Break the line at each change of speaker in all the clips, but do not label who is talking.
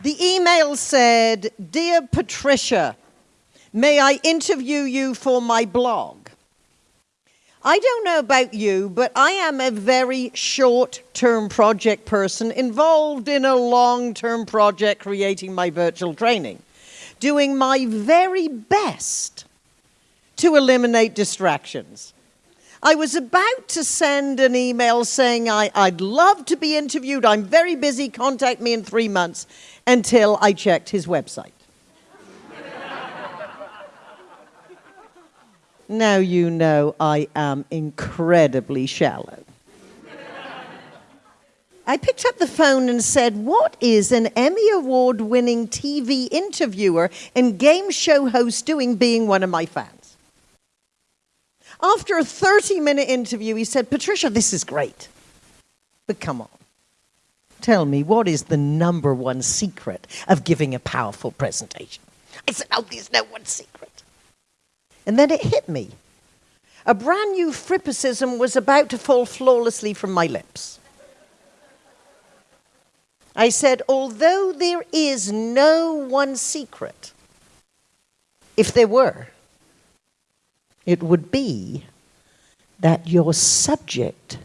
The email said, Dear Patricia, may I interview you for my blog? I don't know about you, but I am a very short term project person involved in a long term project creating my virtual training, doing my very best to eliminate distractions. I was about to send an email saying I, would love to be interviewed. I'm very busy. Contact me in three months until I checked his website. now you know I am incredibly shallow. I picked up the phone and said, What is an Emmy Award winning TV interviewer and game show host doing being one of my fans? After a 30 minute interview, he said, Patricia, this is great. But come on. Tell me, what is the number one secret of giving a powerful presentation? I said, Oh, there's no one secret. And then it hit me. A brand new frippicism was about to fall flawlessly from my lips. I said, although there is no one secret, if there were, it would be that your subject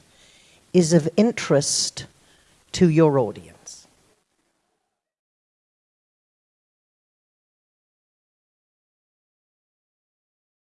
is of interest to your audience.